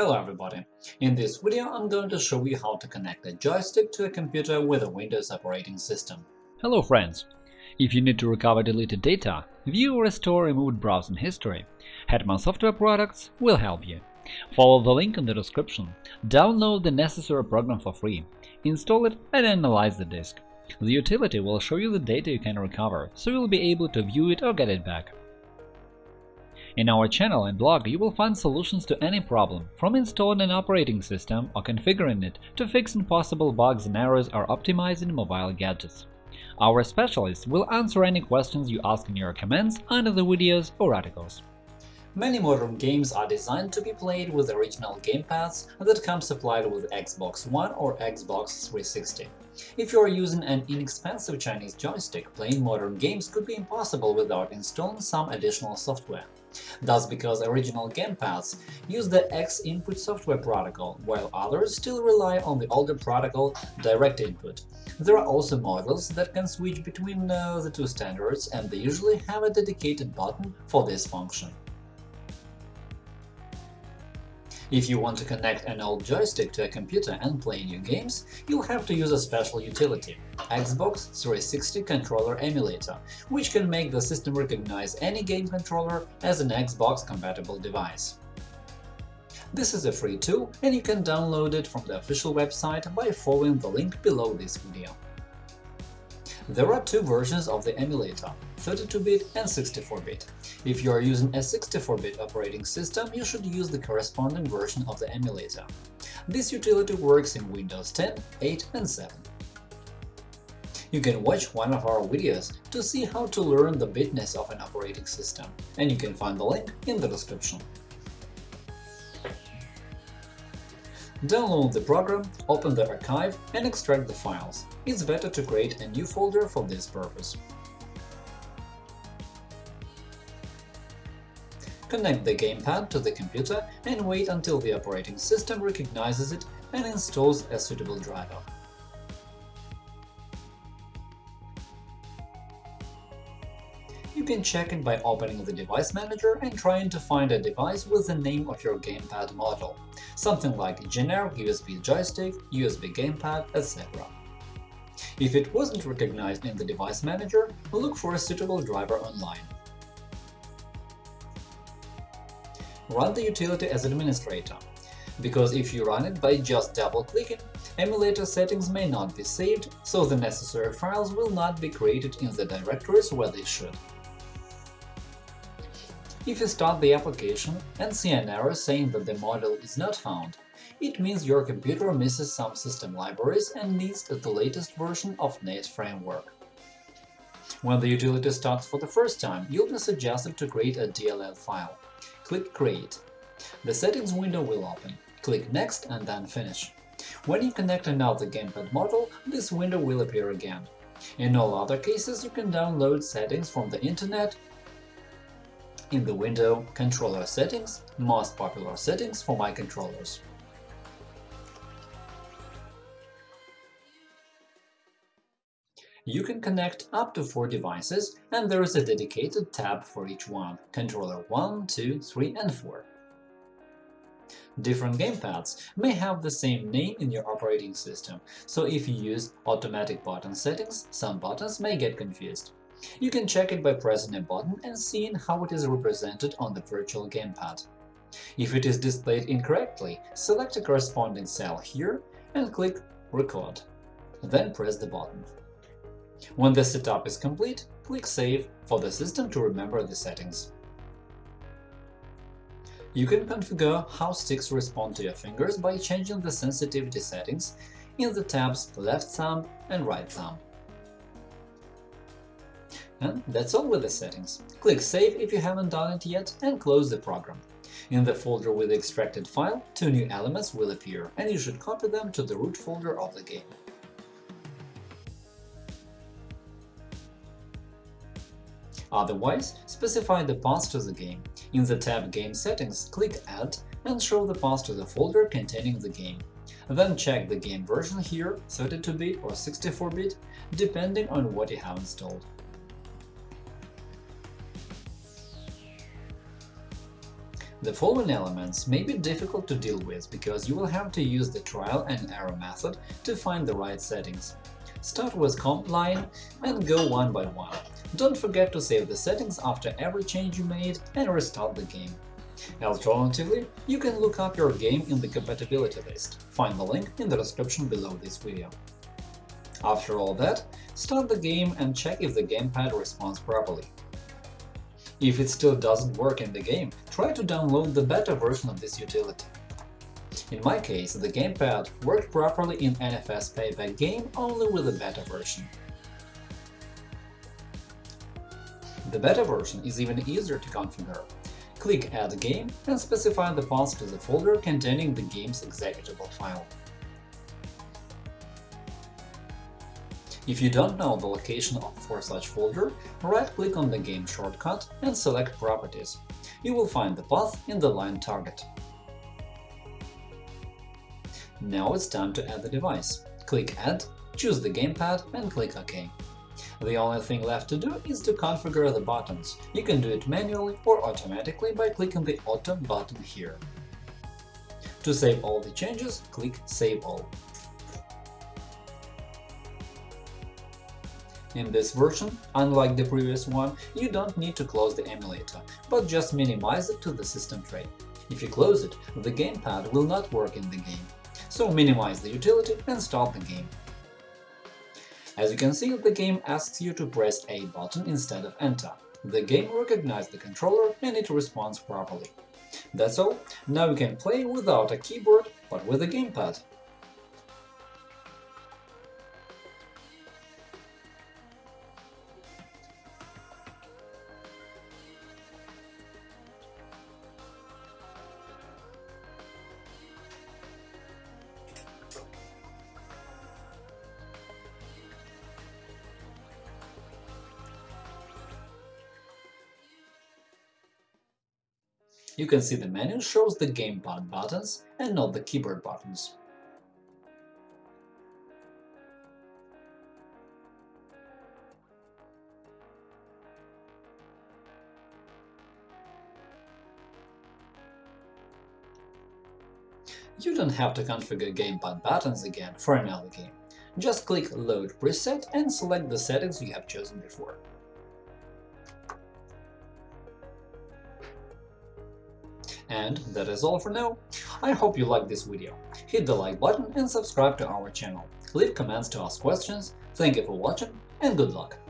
Hello everybody! In this video I'm going to show you how to connect a joystick to a computer with a Windows operating system. Hello friends! If you need to recover deleted data, view or restore removed browsing history, Hetman Software Products will help you. Follow the link in the description, download the necessary program for free, install it and analyze the disk. The utility will show you the data you can recover, so you'll be able to view it or get it back. In our channel and blog you will find solutions to any problem, from installing an operating system or configuring it to fixing possible bugs and errors or optimizing mobile gadgets. Our specialists will answer any questions you ask in your comments under the videos or articles. Many modern games are designed to be played with original gamepads that come supplied with Xbox One or Xbox 360. If you are using an inexpensive Chinese joystick, playing modern games could be impossible without installing some additional software. That's because original gamepads use the X input software protocol, while others still rely on the older protocol Direct Input. There are also models that can switch between uh, the two standards, and they usually have a dedicated button for this function. If you want to connect an old joystick to a computer and play new games, you'll have to use a special utility – Xbox 360 Controller Emulator, which can make the system recognize any game controller as an Xbox-compatible device. This is a free tool, and you can download it from the official website by following the link below this video. There are two versions of the emulator – 32-bit and 64-bit. If you are using a 64-bit operating system, you should use the corresponding version of the emulator. This utility works in Windows 10, 8 and 7. You can watch one of our videos to see how to learn the bitness of an operating system, and you can find the link in the description. Download the program, open the archive and extract the files. It's better to create a new folder for this purpose. Connect the gamepad to the computer and wait until the operating system recognizes it and installs a suitable driver. You can check it by opening the Device Manager and trying to find a device with the name of your gamepad model, something like generic USB joystick, USB gamepad, etc. If it wasn't recognized in the Device Manager, look for a suitable driver online. Run the utility as administrator, because if you run it by just double-clicking, emulator settings may not be saved, so the necessary files will not be created in the directories where they should. If you start the application and see an error saying that the model is not found, it means your computer misses some system libraries and needs the latest version of .NET Framework. When the utility starts for the first time, you'll be suggested to create a DLL file. Click Create. The settings window will open. Click Next and then Finish. When you connect another gamepad model, this window will appear again. In all other cases, you can download settings from the Internet in the window Controller Settings – Most popular settings for my controllers. You can connect up to four devices, and there is a dedicated tab for each one – Controller 1, 2, 3 and 4. Different gamepads may have the same name in your operating system, so if you use automatic button settings, some buttons may get confused. You can check it by pressing a button and seeing how it is represented on the virtual gamepad. If it is displayed incorrectly, select a corresponding cell here and click Record. Then press the button. When the setup is complete, click Save for the system to remember the settings. You can configure how sticks respond to your fingers by changing the sensitivity settings in the tabs Left Thumb and Right Thumb. And that's all with the settings. Click Save if you haven't done it yet and close the program. In the folder with the extracted file, two new elements will appear, and you should copy them to the root folder of the game. Otherwise, specify the path to the game. In the tab Game Settings, click Add and show the path to the folder containing the game. Then check the game version here, 32-bit or 64-bit, depending on what you have installed. The following elements may be difficult to deal with because you will have to use the trial and error method to find the right settings. Start with comp line and go one by one. Don't forget to save the settings after every change you made and restart the game. Alternatively, you can look up your game in the compatibility list. Find the link in the description below this video. After all that, start the game and check if the gamepad responds properly. If it still doesn't work in the game, try to download the beta version of this utility. In my case, the gamepad worked properly in NFS Payback game only with the beta version. The beta version is even easier to configure. Click Add game and specify the path to the folder containing the game's executable file. If you don't know the location for such folder, right-click on the game shortcut and select Properties. You will find the path in the line target. Now it's time to add the device. Click Add, choose the gamepad and click OK. The only thing left to do is to configure the buttons. You can do it manually or automatically by clicking the Auto button here. To save all the changes, click Save All. In this version, unlike the previous one, you don't need to close the emulator, but just minimize it to the system tray. If you close it, the gamepad will not work in the game. So minimize the utility and start the game. As you can see, the game asks you to press A button instead of Enter. The game recognizes the controller and it responds properly. That's all, now you can play without a keyboard, but with a gamepad. You can see the menu shows the gamepad buttons and not the keyboard buttons. You don't have to configure gamepad buttons again for another game. Just click Load preset and select the settings you have chosen before. And that is all for now. I hope you liked this video. Hit the like button and subscribe to our channel. Leave comments to ask questions. Thank you for watching and good luck!